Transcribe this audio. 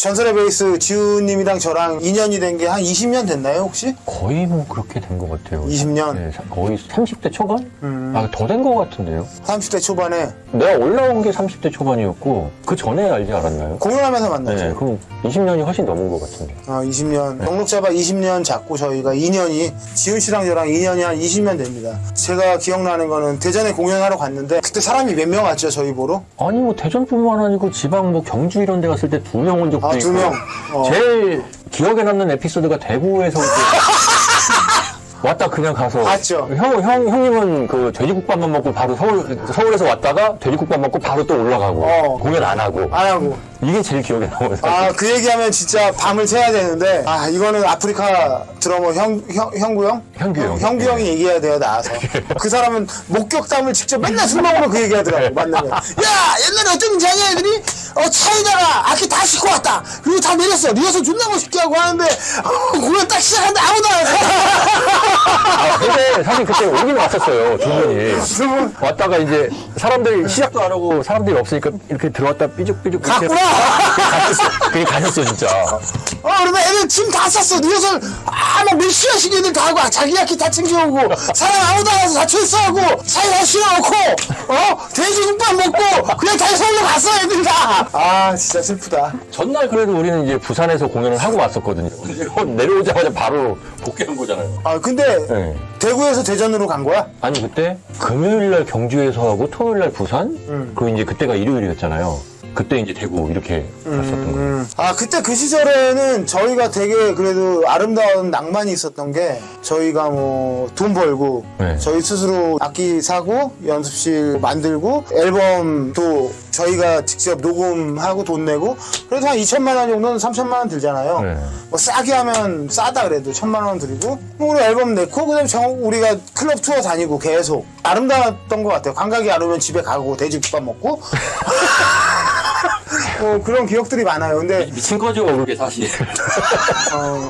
전설의 베이스 지훈님이랑 저랑 인연이 된 게 한 20년 됐나요 혹시? 거의 뭐 그렇게 된 것 같아요. 20년? 네, 사- 거의 30대 초반? 음. 아, 더 된 것 같은데요. 30대 초반에 내가 올라온 게 30대 초반이었고, 그 전에 알지 않았나요? 공연하면서 만났죠. 네, 그럼 20년이 훨씬 넘은 것 같은데. 어, 20년 등록 잡아 20년 잡고 저희가 2년이 지훈 씨랑 저랑 2년이 한 20년 됩니다. 제가 기억나는 거는 대전에 공연하러 갔는데 그때 사람이 몇 명 왔죠 저희 보러? 아니, 뭐, 대전뿐만 아니고 지방 뭐 경주 이런 데 갔을 때 두 명 온 적도 아. 두 명? 어. 제일 기억에 남는 에피소드가 대구에서 왔다 그냥 가서. 맞죠. 형, 형, 형님은 그 돼지국밥만 먹고 바로 서울, 서울에서 왔다가 돼지국밥 먹고 바로 또 올라가고. 어. 공연 안 하고. 안 하고. 이게 제일 기억에 남아요. 아 그 얘기하면 진짜 밤을 새야 되는데 아 이거는 아프리카 드러머 형, 형, 형구 형? 형규 형. 형구 형이 얘기해야 돼요 나와서 그 사람은 목격담을 직접 맨날 술 먹으면 그 얘기하더라고 만나면 야 옛날에 어떤 인자냐 애들이 어 차에다가 악기 다 싣고 왔다 그리고 다 내렸어 리허설 존나 멋있게 하고 하는데 어, 공연 딱 시작하는데 아무도 안 근데 사실 그때 오긴 왔었어요, 두 분이. 왔다가 이제 사람들이 시작도 안 하고 사람들이 없으니까 이렇게 들어왔다 삐죽삐죽. 갔구나 그게 가셨어, 진짜. 어 그러면 애들 짐 다 쌌어 리허설 아 막 몇 시간씩 애들 다 하고 자기 악기 다 챙겨오고 사람 아무도 안 와서 다 출소하고 차에 다 실어놓고 어 돼지 국밥 먹고 그냥 다시 서울로 갔어 애들 다아 진짜 슬프다 전날 그래도 우리는 이제 부산에서 공연을 하고 왔었거든요. 내려오자마자 바로 복귀한 거잖아요. 아 근데 네. 대구에서 대전으로 간 거야? 아니, 그때 금요일날 경주에서 하고 토요일날 부산? 음. 그리고 이제 그때가 일요일이었잖아요. 그때 이제 대구 이렇게 갔었던 거예요. 아 그때 그 시절에는 저희가 되게 그래도 아름다운 낭만이 있었던 게 저희가 뭐 돈 벌고 네. 저희 스스로 악기 사고 연습실 만들고 앨범도 저희가 직접 녹음하고 돈 내고 그래도 한 2천만 원 정도는 3천만 원 들잖아요. 네. 뭐 싸게 하면 싸다 그래도 천만 원 드리고 뭐 우리 앨범 내고 그다음에 정 우리가 클럽 투어 다니고 계속 아름다웠던 것 같아요. 관광이 안 오면 집에 가고 돼지국밥 먹고 어, 그런 기억들이 많아요. 근데 미친 거죠, 그게 사실. 어,